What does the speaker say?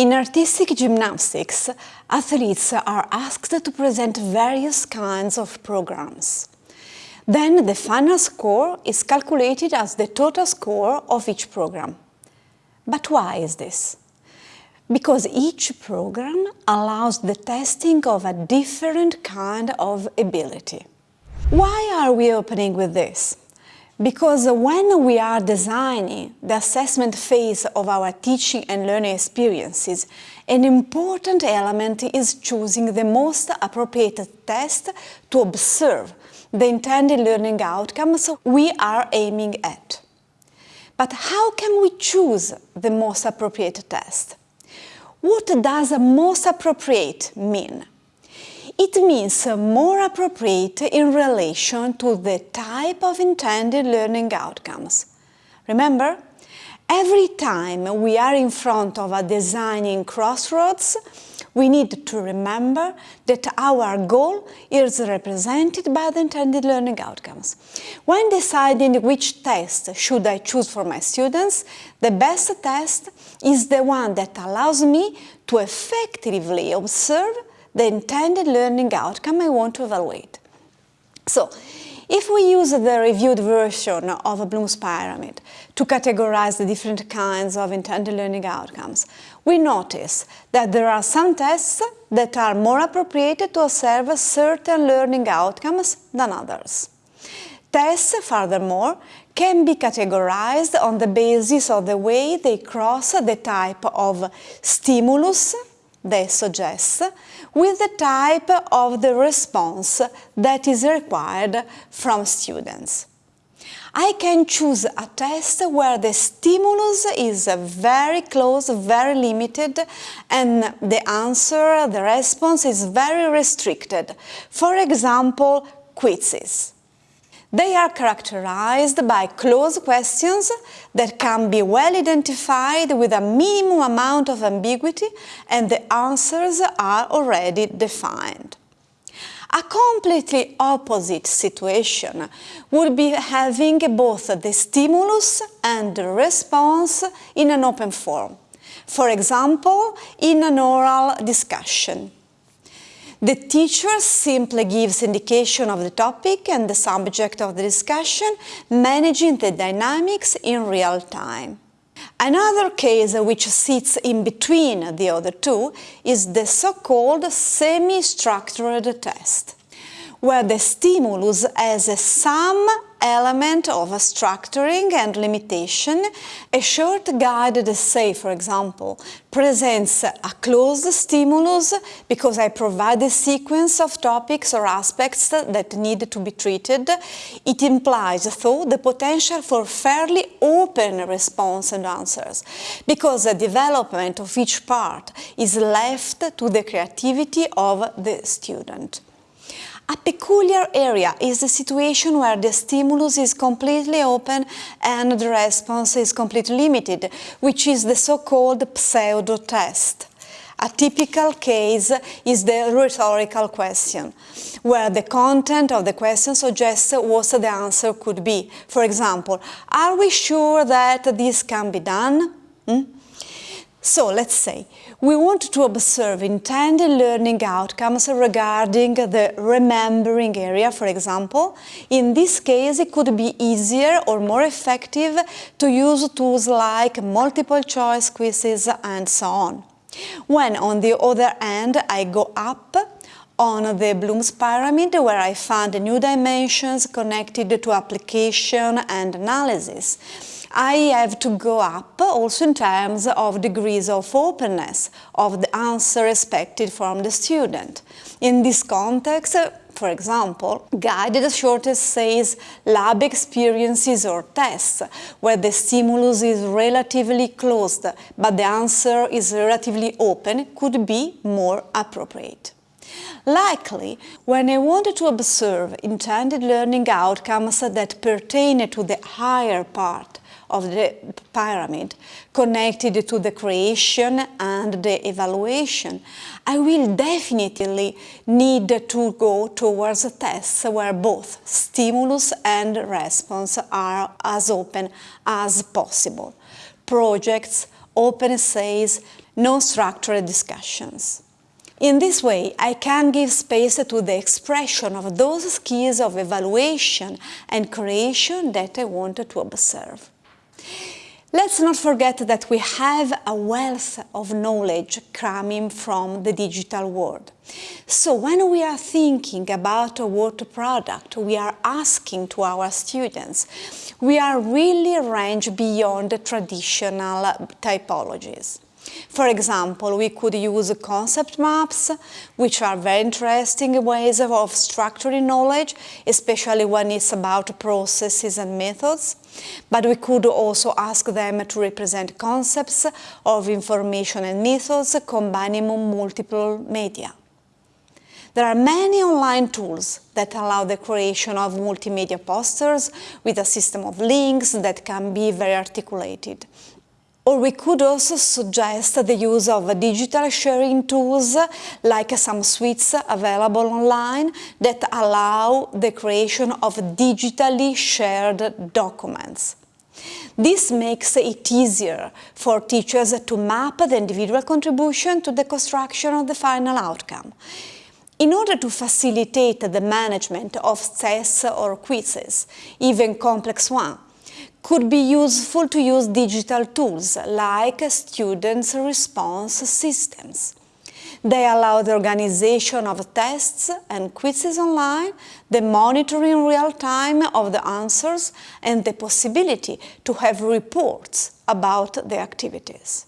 In artistic gymnastics, athletes are asked to present various kinds of programs. Then the final score is calculated as the total score of each program. But why is this? Because each program allows the testing of a different kind of ability. Why are we opening with this? Because when we are designing the assessment phase of our teaching and learning experiences, an important element is choosing the most appropriate test to observe the intended learning outcomes we are aiming at. But how can we choose the most appropriate test? What does most appropriate mean? It means more appropriate in relation to the type of intended learning outcomes. Remember, every time we are in front of a designing crossroads, we need to remember that our goal is represented by the intended learning outcomes. When deciding which test should I choose for my students, the best test is the one that allows me to effectively observe the intended learning outcome I want to evaluate. So, if we use the reviewed version of Bloom's pyramid to categorize the different kinds of intended learning outcomes, we notice that there are some tests that are more appropriate to observe certain learning outcomes than others. Tests, furthermore, can be categorized on the basis of the way they cross the type of stimulus they suggest with the type of the response that is required from students. I can choose a test where the stimulus is very close, very limited, and the answer, the response is very restricted. For example, quizzes. They are characterized by closed questions that can be well identified with a minimum amount of ambiguity and the answers are already defined. A completely opposite situation would be having both the stimulus and the response in an open form. For example, in an oral discussion. The teacher simply gives indication of the topic and the subject of the discussion, managing the dynamics in real time. Another case which sits in between the other two is the so-called semi-structured test, where the stimulus has some element of structuring and limitation, a short guided essay, for example, presents a closed stimulus because I provide a sequence of topics or aspects that need to be treated. It implies, though, the potential for fairly open response and answers, because the development of each part is left to the creativity of the student. A peculiar area is the situation where the stimulus is completely open and the response is completely limited, which is the so-called pseudo-test. A typical case is the rhetorical question, where the content of the question suggests what the answer could be. For example, are we sure that this can be done? Hmm? So let's say we want to observe intended learning outcomes regarding the remembering area, for example. In this case, it could be easier or more effective to use tools like multiple choice quizzes and so on. When, on the other hand, I go up on the Bloom's pyramid where I found new dimensions connected to application and analysis. I have to go up also in terms of degrees of openness of the answer expected from the student. In this context, for example, guided short essays, lab experiences or tests, where the stimulus is relatively closed but the answer is relatively open, could be more appropriate. Likely, when I wanted to observe intended learning outcomes that pertain to the higher part of the pyramid connected to the creation and the evaluation, I will definitely need to go towards tests where both stimulus and response are as open as possible. Projects, open essays, no structured discussions. In this way, I can give space to the expression of those skills of evaluation and creation that I want to observe. Let's not forget that we have a wealth of knowledge coming from the digital world. So when we are thinking about a water product, we are asking to our students, we are really range beyond the traditional typologies. For example, we could use concept maps, which are very interesting ways of structuring knowledge, especially when it's about processes and methods. But we could also ask them to represent concepts of information and methods combining multiple media. There are many online tools that allow the creation of multimedia posters with a system of links that can be very articulated. Or we could also suggest the use of digital sharing tools like some suites available online that allow the creation of digitally shared documents. This makes it easier for teachers to map the individual contribution to the construction of the final outcome. In order to facilitate the management of tests or quizzes, even complex ones, could be useful to use digital tools like students' response systems. They allow the organization of tests and quizzes online, the monitoring real time of the answers, and the possibility to have reports about the activities.